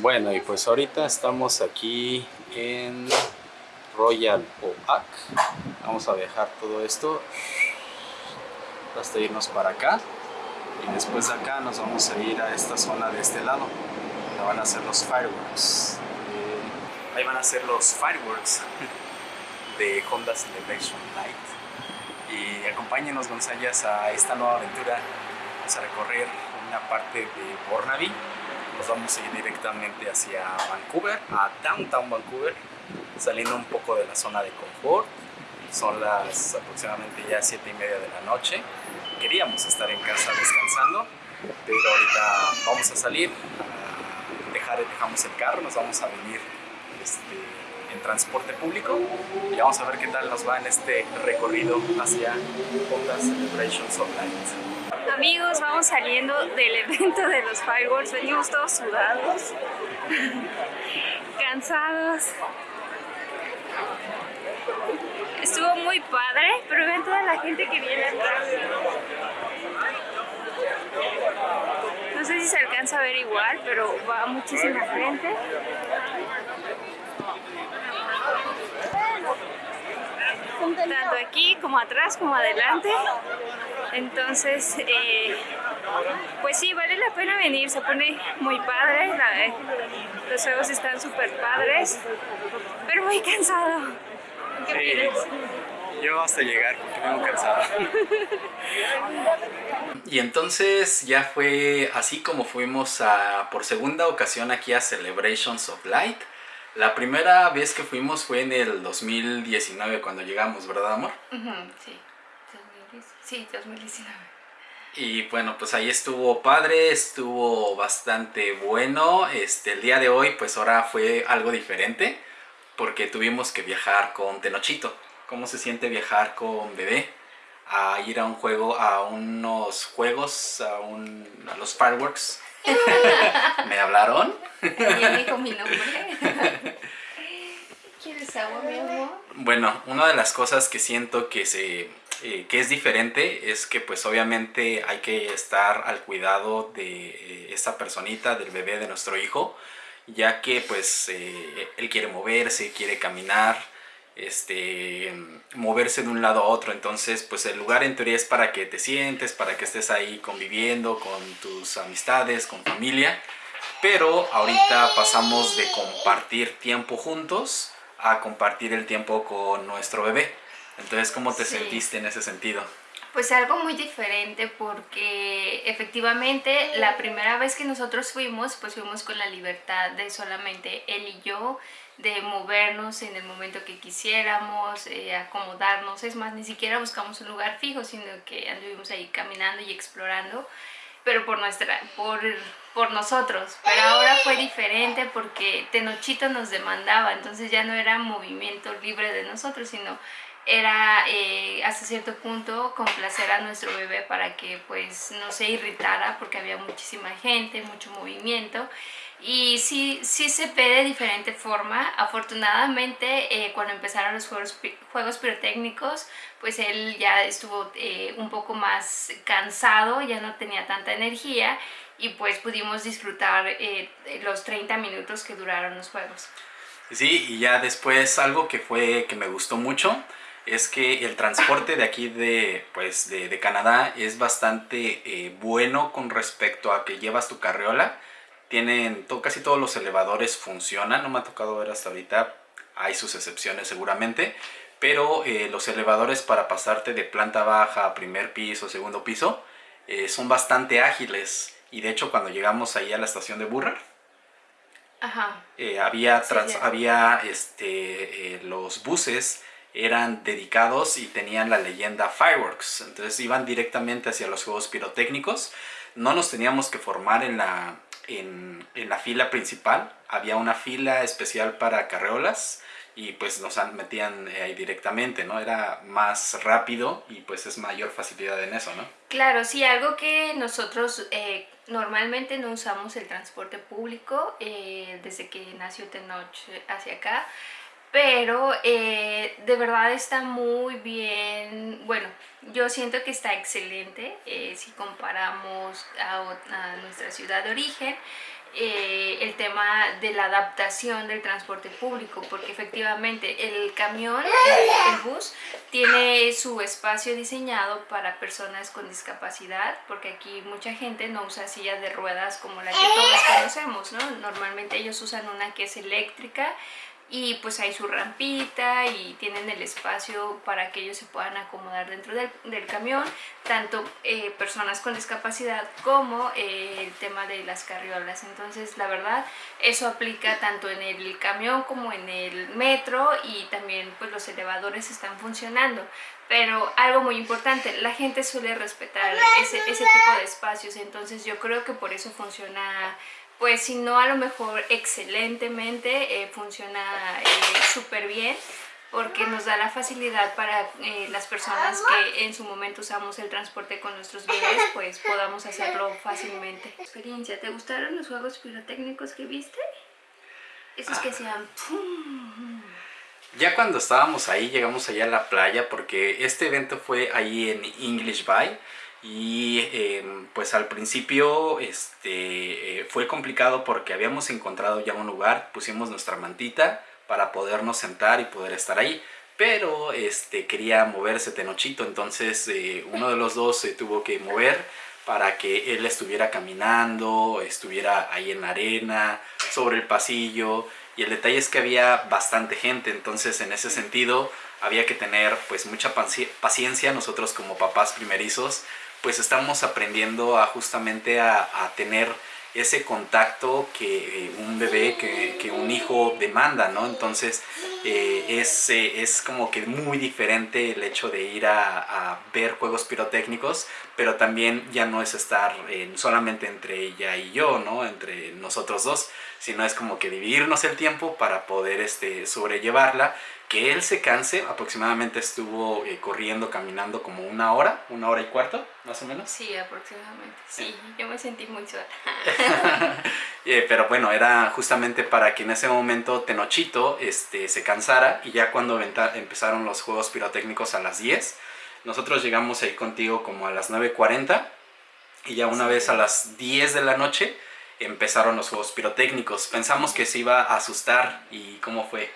Bueno, y pues ahorita estamos aquí en Royal Oak. Vamos a dejar todo esto hasta irnos para acá. Y después de acá nos vamos a ir a esta zona de este lado, donde van a ser los fireworks. Eh, ahí van a ser los fireworks de Honda Celebration Light. Y acompáñenos González a esta nueva aventura. Vamos a recorrer una parte de Burnaby nos vamos a ir directamente hacia Vancouver, a Downtown Vancouver, saliendo un poco de la zona de confort. Son las aproximadamente ya 7 y media de la noche. Queríamos estar en casa descansando, pero ahorita vamos a salir, dejamos el carro, nos vamos a venir este, en transporte público y vamos a ver qué tal nos va en este recorrido hacia Honda Celebrations of Light. Amigos, vamos saliendo del evento de los fireworks, venimos todos sudados, cansados. Estuvo muy padre, pero ven toda la gente que viene atrás. No sé si se alcanza a ver igual, pero va muchísima gente. Tanto aquí como atrás como adelante. Entonces, eh, pues sí, vale la pena venir, se pone muy padre, eh, los juegos están súper padres, pero muy cansado. ¿Qué Yo hasta llegar porque vengo cansado. y entonces ya fue así como fuimos a, por segunda ocasión aquí a Celebrations of Light. La primera vez que fuimos fue en el 2019 cuando llegamos, ¿verdad amor? sí. Sí, 2019. Y bueno, pues ahí estuvo padre, estuvo bastante bueno. Este, el día de hoy, pues ahora fue algo diferente, porque tuvimos que viajar con Tenochito. ¿Cómo se siente viajar con bebé? A ir a un juego, a unos juegos, a, un, a los fireworks. ¿Me hablaron? Ya dijo mi nombre. ¿Quieres agua, mi amor? Bueno, una de las cosas que siento que se eh, que es diferente es que pues obviamente hay que estar al cuidado de eh, esta personita, del bebé de nuestro hijo, ya que pues eh, él quiere moverse, quiere caminar, este, moverse de un lado a otro, entonces pues el lugar en teoría es para que te sientes, para que estés ahí conviviendo con tus amistades, con familia, pero ahorita pasamos de compartir tiempo juntos a compartir el tiempo con nuestro bebé. Entonces, ¿cómo te sentiste en ese sentido? Pues algo muy diferente porque efectivamente la primera vez que nosotros fuimos, pues fuimos con la libertad de solamente él y yo, de movernos en el momento que quisiéramos, eh, acomodarnos, es más, ni siquiera buscamos un lugar fijo, sino que anduvimos ahí caminando y explorando, pero por, nuestra, por, por nosotros. Pero ahora fue diferente porque Tenochito nos demandaba, entonces ya no era movimiento libre de nosotros, sino era eh, hasta cierto punto complacer a nuestro bebé para que pues no se irritara porque había muchísima gente, mucho movimiento y sí, sí se ve de diferente forma. Afortunadamente eh, cuando empezaron los juegos, juegos pirotécnicos pues él ya estuvo eh, un poco más cansado, ya no tenía tanta energía y pues pudimos disfrutar los 30 minutos que duraron los juegos. Sí, y ya después algo que fue que me gustó mucho es que el transporte de aquí de, pues, de, Canadá es bastante eh, bueno con respecto a que llevas tu carriola. Tienen, casi todos los elevadores funcionan, no me ha tocado ver hasta ahorita, hay sus excepciones seguramente, pero eh, los elevadores para pasarte de planta baja a primer piso, segundo piso, eh, son bastante ágiles. Y de hecho cuando llegamos ahí a la estación de Burrar, había, había este, los buses eran dedicados y tenían la leyenda Fireworks. Entonces iban directamente hacia los juegos pirotécnicos. No nos teníamos que formar en la, en, la fila principal. Había una fila especial para carreolas y pues nos metían ahí directamente, ¿no? Era más rápido y pues es mayor facilidad en eso, ¿no? Claro, sí, algo que nosotros eh, normalmente no usamos el transporte público eh, desde que nació Tenoch hacia acá pero eh, de verdad está muy bien, bueno, yo siento que está excelente eh, si comparamos a, nuestra ciudad de origen. eh, el tema de la adaptación del transporte público, porque efectivamente el camión, el, bus, tiene su espacio diseñado para personas con discapacidad, porque aquí mucha gente no usa sillas de ruedas como la que todos conocemos, ¿no? Normalmente ellos usan una que es eléctrica y pues hay su rampita y tienen el espacio para que ellos se puedan acomodar dentro del, camión, tanto eh, personas con discapacidad como eh, el tema de las carriolas. Entonces la verdad eso aplica tanto en el camión como en el metro y también pues los elevadores están funcionando. Pero algo muy importante, la gente suele respetar ese, ese tipo de espacios, entonces yo creo que por eso funciona pues si no a lo mejor excelentemente, eh, funciona eh, súper bien porque nos da la facilidad para eh, las personas que en su momento usamos el transporte con nuestros bebés, pues podamos hacerlo fácilmente. Experiencia, ¿te gustaron los juegos pirotécnicos que viste? Esos que hacían Ya cuando estábamos ahí, llegamos allá a la playa, porque este evento fue ahí en English Bay, y em, pues al principio este, eh, fue complicado porque habíamos encontrado ya un lugar, pusimos nuestra mantita para podernos sentar y poder estar ahí. Pero este, quería moverse Tenochito, entonces eh, uno de los dos se tuvo que mover para que él estuviera caminando, estuviera ahí en la arena, sobre el pasillo. Y el detalle es que había bastante gente, entonces en ese sentido había que tener pues mucha paciencia nosotros como papás primerizos pues estamos aprendiendo a justamente a, tener ese contacto que eh, un bebé, que, un hijo demanda, ¿no? Entonces eh, es, eh, es, como que muy diferente el hecho de ir a, ver juegos pirotécnicos, pero también ya no es estar solamente entre ella y yo, ¿no? Entre nosotros dos, sino es como que dividirnos el tiempo para poder este, sobrellevarla que él se canse, aproximadamente estuvo eh, corriendo, caminando como una hora, una hora y cuarto, más o menos. Sí, aproximadamente. Sí, yo me sentí muy sola. Eh, pero bueno, era justamente para que en ese momento Tenochito este, se cansara y ya cuando empezaron los juegos pirotécnicos a las 10, nosotros llegamos ahí contigo como a las 9.40 y ya una vez a las 10 de la noche empezaron los juegos pirotécnicos. Pensamos que se iba a asustar y ¿cómo fue?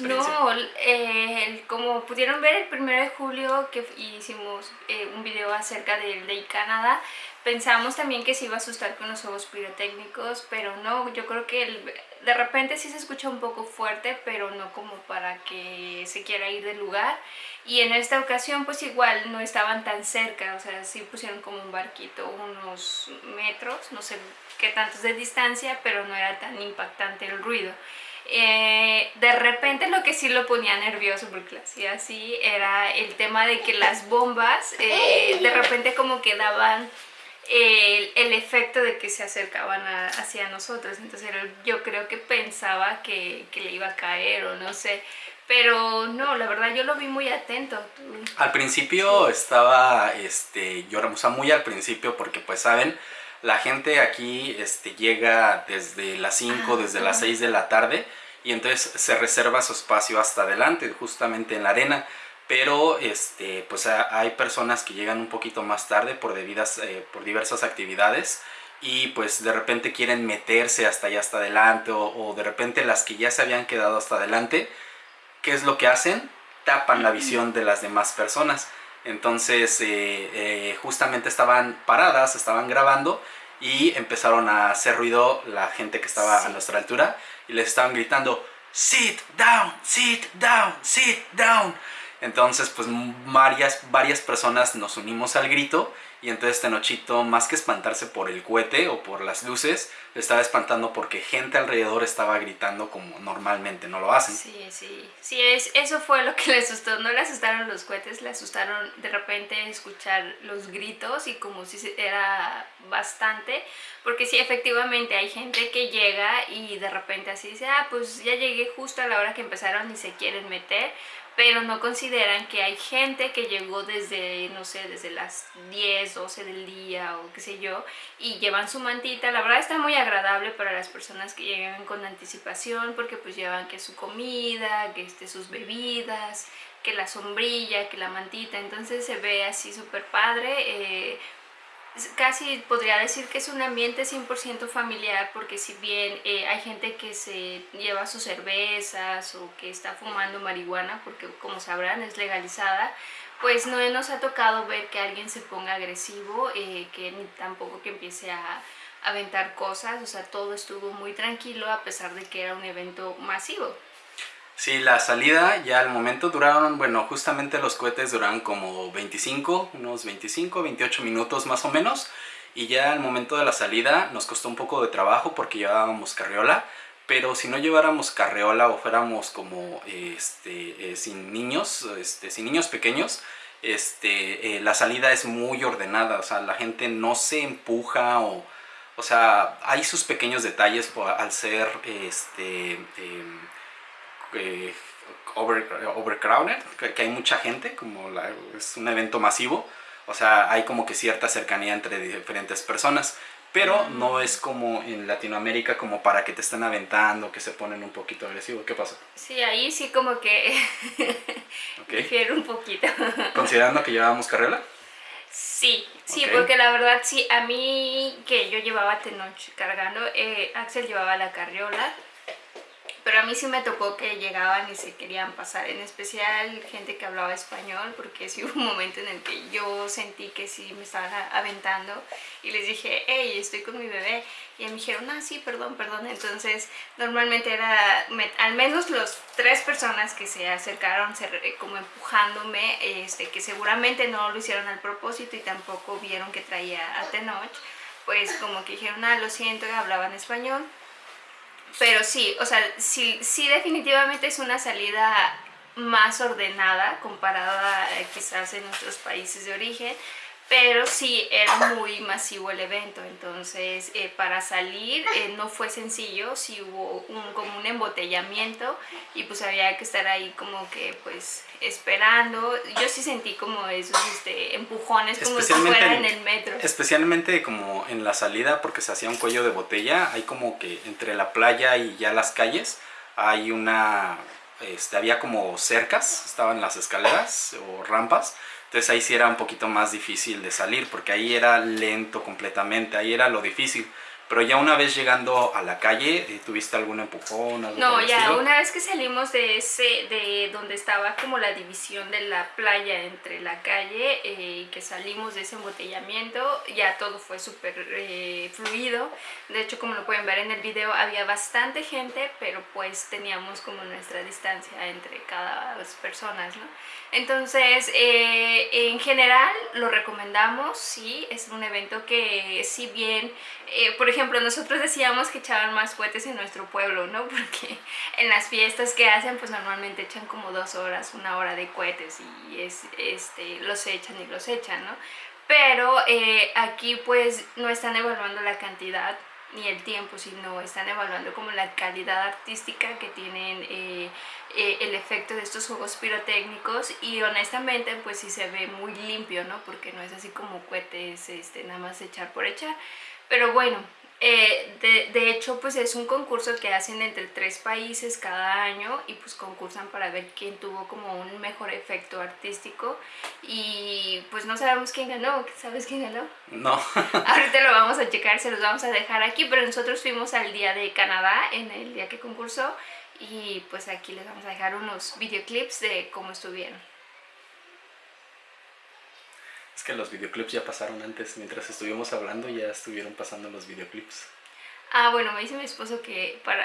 No, eh, como pudieron ver el 1 de julio que hicimos eh, un video acerca del Day Canadá, pensamos también que se iba a asustar con los juegos pirotécnicos, pero no, yo creo que de repente sí se escucha un poco fuerte, pero no como para que se quiera ir del lugar. Y en esta ocasión pues igual no estaban tan cerca, o sea, sí pusieron como un barquito unos metros, no sé qué tantos de distancia, pero no era tan impactante el ruido. Eh, de repente lo que sí lo ponía nervioso porque lo hacía así era el tema de que las bombas eh, de repente como que daban el, efecto de que se acercaban hacia nosotros entonces yo creo que pensaba que, que, le iba a caer o no sé. Pero no, la verdad yo lo vi muy atento. Al principio estaba este, lloramos muy al principio porque pues saben la gente aquí este, llega desde las 5, desde las 6 de la tarde y entonces se reserva su espacio hasta adelante, justamente en la arena. Pero este, pues hay personas que llegan un poquito más tarde por, debidas, eh, por diversas actividades y pues de repente quieren meterse hasta allá hasta adelante o, de repente las que ya se habían quedado hasta adelante, ¿qué es lo que hacen? Tapan la visión de las demás personas. Entonces eh, eh, justamente estaban paradas, estaban grabando y empezaron a hacer ruido la gente que estaba a nuestra altura y les estaban gritando sit down, sit down, sit down. Entonces pues varias, varias personas nos unimos al grito y entonces Tenochito, más que espantarse por el cohete o por las luces, estaba espantando porque gente alrededor estaba gritando como normalmente no lo hacen. Sí, sí, sí, es, eso fue lo que le asustó. No le asustaron los cohetes, le asustaron de repente escuchar los gritos y como si era bastante. Porque sí, efectivamente hay gente que llega y de repente así dice, ah, pues ya llegué justo a la hora que empezaron y se quieren meter pero no consideran que hay gente que llegó desde, no sé, desde las 10, 12 del día o qué sé yo, y llevan su mantita. La verdad está muy agradable para las personas que llegan con anticipación porque pues llevan que su comida, que este, sus bebidas, que la sombrilla, que la mantita, entonces se ve así súper padre. Eh, casi podría decir que es un ambiente 100% familiar porque si bien eh, hay gente que se lleva sus cervezas o que está fumando marihuana porque como sabrán es legalizada, pues no nos ha tocado ver que alguien se ponga agresivo, eh, que ni tampoco que empiece a aventar cosas, o sea, todo estuvo muy tranquilo a pesar de que era un evento masivo. Sí, la salida ya al momento duraron, bueno, justamente los cohetes duraron como 25, unos 25, 28 minutos más o menos. Y ya al momento de la salida nos costó un poco de trabajo porque llevábamos carriola. Pero si no lleváramos carriola o fuéramos como este, eh, sin niños, este, sin niños pequeños, este, eh, la salida es muy ordenada. O sea, la gente no se empuja o... O sea, hay sus pequeños detalles al ser este, em, eh, over, overcrowded, que, hay mucha gente, como es un evento masivo, o sea, hay como que cierta cercanía entre diferentes personas, pero no es como en Latinoamérica como para que te estén aventando, que se ponen un poquito agresivos. ¿Qué pasa? Sí, ahí sí como que difiere un poquito. ¿Considerando que llevábamos carriola? Sí, sí, porque la verdad sí, a mí que yo llevaba Tenoch cargando, eh, Axel llevaba la carriola pero a mí sí me tocó que llegaban y se querían pasar, en especial gente que hablaba español, porque sí hubo un momento en el que yo sentí que sí me estaban aventando y les dije, hey, estoy con mi bebé. Y me dijeron, ah, sí, perdón, perdón. Entonces, normalmente era, al menos los tres personas que se acercaron como empujándome, este, que seguramente no lo hicieron al propósito y tampoco vieron que traía a Tenoch, pues como que dijeron, ah, lo siento, hablaban español pero sí, o sea, sí, sí definitivamente es una salida más ordenada comparada eh, quizás en nuestros países de origen, pero sí era muy masivo el evento, entonces eh, para salir eh, no fue sencillo, sí hubo un, como un embotellamiento y pues había que estar ahí como que pues esperando, yo sí sentí como esos este, empujones como si fuera en el metro. Especialmente como en la salida porque se hacía un cuello de botella, hay como que entre la playa y ya las calles hay una, este, había como cercas, estaban las escaleras o rampas, entonces ahí sí era un poquito más difícil de salir, porque ahí era lento completamente, ahí era lo difícil. Pero ya una vez llegando a la calle, eh, ¿tuviste algún empujón? no, ya una vez que salimos de ese, de donde estaba como la división de la playa entre la calle eh, que salimos de ese embotellamiento, ya todo fue súper eh, fluido. De hecho, como lo pueden ver en el video, había bastante gente, pero pues teníamos como nuestra distancia entre cada personas, ¿no? Entonces, en general lo recomendamos, sí, es un evento que si bien, por ejemplo, ejemplo, nosotros decíamos que echaban más cohetes en nuestro pueblo, ¿no? Porque en las fiestas que hacen, pues normalmente echan como dos horas, una hora de cohetes y es, este, los echan y los echan, ¿no? Pero eh, aquí pues no están evaluando la cantidad ni el tiempo, sino están evaluando como la calidad artística que tienen eh, eh, el efecto de estos juegos pirotécnicos y honestamente pues sí se ve muy limpio, ¿no? Porque no es así como cohetes este, nada más echar por echar. Pero bueno, eh, de, de, hecho, pues es un concurso que hacen entre tres países cada año y pues concursan para ver quién tuvo como un mejor efecto artístico y pues no sabemos quién ganó, ¿sabes quién ganó? No. Ahorita lo vamos a checar, se los vamos a dejar aquí, pero nosotros fuimos al día de Canadá en el día que concursó y pues aquí les vamos a dejar unos videoclips de cómo estuvieron. Es que los videoclips ya pasaron antes, mientras estuvimos hablando ya estuvieron pasando los videoclips. Ah, bueno, me dice mi esposo que para,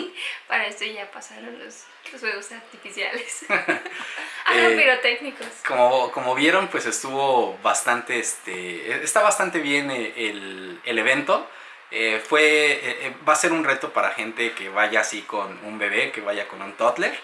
para esto ya pasaron los, los juegos artificiales. ah, eh, pirotécnicos. Como, como vieron, pues estuvo bastante, este, está bastante bien el, el evento. Eh, fue, eh, va a ser un reto para gente que vaya así con un bebé, que vaya con un toddler.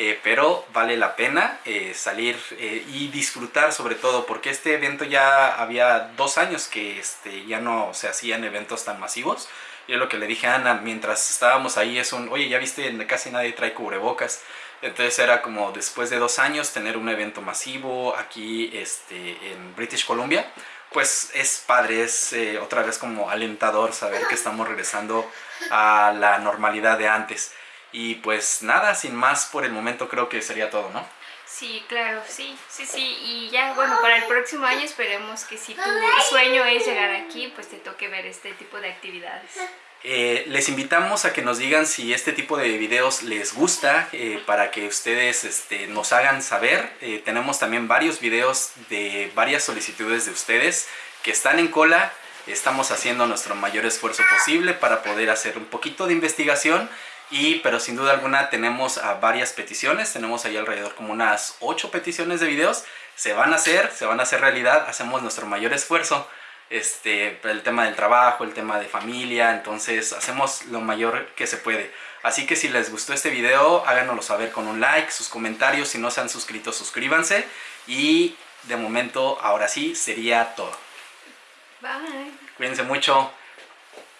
Eh, pero vale la pena eh, salir eh, y disfrutar sobre todo porque este evento ya había dos años que este, ya no se hacían eventos tan masivos. Yo lo que le dije a Ana mientras estábamos ahí es un, oye, ya viste, casi nadie trae cubrebocas. Entonces era como después de dos años tener un evento masivo aquí este, en British Columbia. Pues es padre, es otra vez como alentador saber que estamos regresando a la normalidad de antes. Y pues nada, sin más por el momento creo que sería todo, ¿no? Sí, claro, sí, sí, sí. Y ya, bueno, para el próximo año esperemos que si tu sueño es llegar aquí, pues te toque ver este tipo de actividades. Eh, les invitamos a que nos digan si este tipo de videos les gusta eh, para que ustedes este, nos hagan saber. Eh, tenemos también varios videos de varias solicitudes de ustedes que están en cola. Estamos haciendo nuestro mayor esfuerzo posible para poder hacer un poquito de investigación y, pero sin duda alguna tenemos varias peticiones, tenemos ahí alrededor como unas 8 peticiones de videos, se van a hacer, se van a hacer realidad, hacemos nuestro mayor esfuerzo, este, el tema del trabajo, el tema de familia, entonces hacemos lo mayor que se puede. Así que si les gustó este video, háganoslo saber con un like, sus comentarios, si no se han suscrito, suscríbanse y de momento, ahora sí, sería todo. Bye. Cuídense mucho.